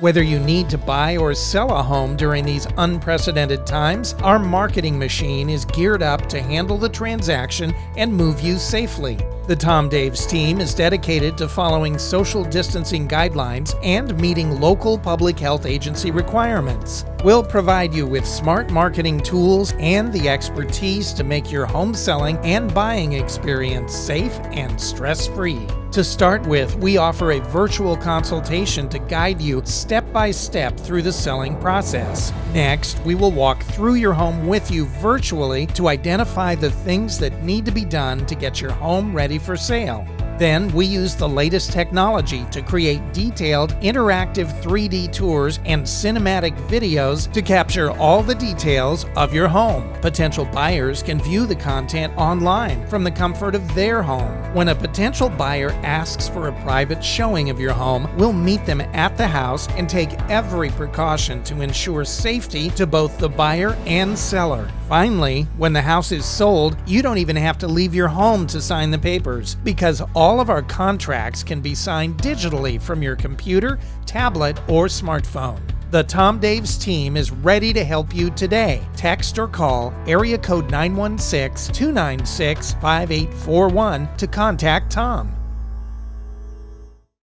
Whether you need to buy or sell a home during these unprecedented times, our marketing machine is geared up to handle the transaction and move you safely. The Tom Daves team is dedicated to following social distancing guidelines and meeting local public health agency requirements. We'll provide you with smart marketing tools and the expertise to make your home selling and buying experience safe and stress free. To start with, we offer a virtual consultation to guide you step by step through the selling process. Next, we will walk through your home with you virtually to identify the things that need to be done to get your home ready for sale. Then we use the latest technology to create detailed interactive 3D tours and cinematic videos to capture all the details of your home. Potential buyers can view the content online from the comfort of their home. When a potential buyer asks for a private showing of your home, we'll meet them at the house and take every precaution to ensure safety to both the buyer and seller. Finally, when the house is sold, you don't even have to leave your home to sign the papers because all of our contracts can be signed digitally from your computer, tablet, or smartphone. The Tom Daves team is ready to help you today. Text or call area code 916 296 5841 to contact Tom.